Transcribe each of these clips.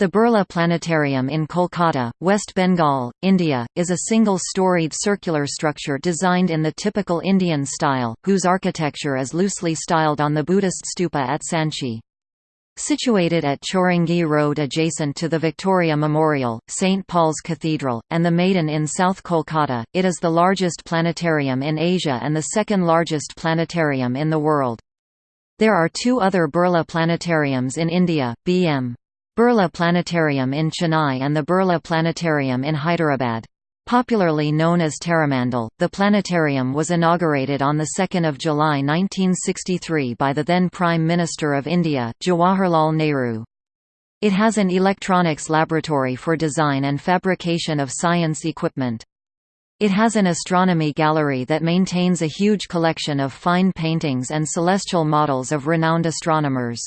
The Birla Planetarium in Kolkata, West Bengal, India, is a single-storied circular structure designed in the typical Indian style, whose architecture is loosely styled on the Buddhist stupa at Sanchi. Situated at Chowringhee Road adjacent to the Victoria Memorial, St. Paul's Cathedral, and the Maidan in South Kolkata, it is the largest planetarium in Asia and the second largest planetarium in the world. There are two other Birla planetariums in India, B.M. Birla Planetarium in Chennai and the Birla Planetarium in Hyderabad. Popularly known as Taramandal, the planetarium was inaugurated on 2 July 1963 by the then Prime Minister of India, Jawaharlal Nehru. It has an electronics laboratory for design and fabrication of science equipment. It has an astronomy gallery that maintains a huge collection of fine paintings and celestial models of renowned astronomers.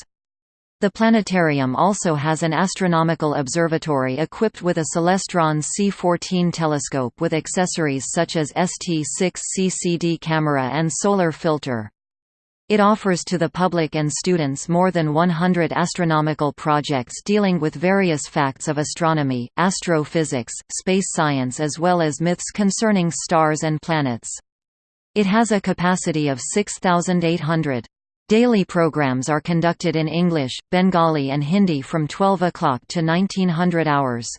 The planetarium also has an astronomical observatory equipped with a Celestron C14 telescope with accessories such as ST6 CCD camera and solar filter. It offers to the public and students more than 100 astronomical projects dealing with various facts of astronomy, astrophysics, space science as well as myths concerning stars and planets. It has a capacity of 6,800. Daily programs are conducted in English, Bengali and Hindi from 12 o'clock to 1900 hours.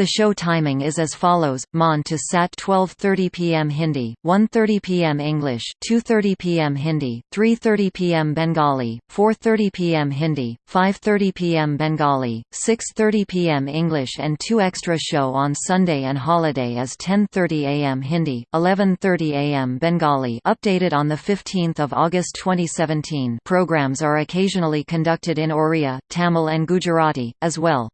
The show timing is as follows: Mon to Sat 12:30 p.m. Hindi, 1:30 p.m. English, 2:30 p.m. Hindi, 3:30 p.m. Bengali, 4:30 p.m. Hindi, 5:30 p.m. Bengali, 6:30 p.m. English and two extra show on Sunday and holiday as 10:30 a.m. Hindi, 11:30 a.m. Bengali. Updated on the 15th of August 2017. Programs are occasionally conducted in Oriya, Tamil and Gujarati as well.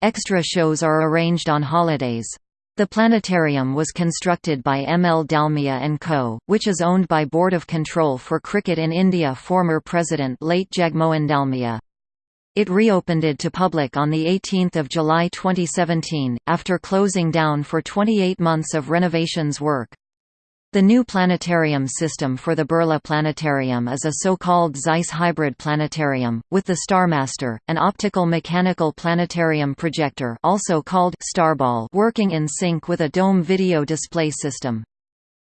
Extra shows are arranged on holidays. The planetarium was constructed by M. L. Dalmia & Co., which is owned by Board of Control for Cricket in India former President late Jagmohan Dalmia. It reopened it to public on 18 July 2017, after closing down for 28 months of renovations work. The new planetarium system for the Birla Planetarium is a so-called Zeiss hybrid planetarium, with the Starmaster, an optical mechanical planetarium projector also called Starball working in sync with a dome video display system.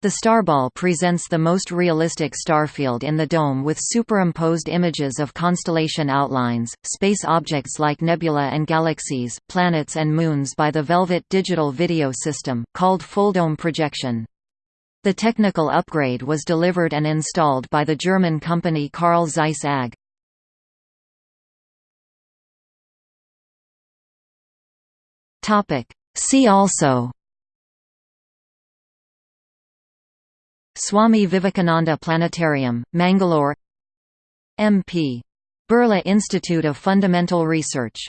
The Starball presents the most realistic starfield in the dome with superimposed images of constellation outlines, space objects like nebula and galaxies, planets and moons by the Velvet digital video system, called full dome projection. The technical upgrade was delivered and installed by the German company Carl Zeiss AG. See also Swami Vivekananda Planetarium, Mangalore MP. Birla Institute of Fundamental Research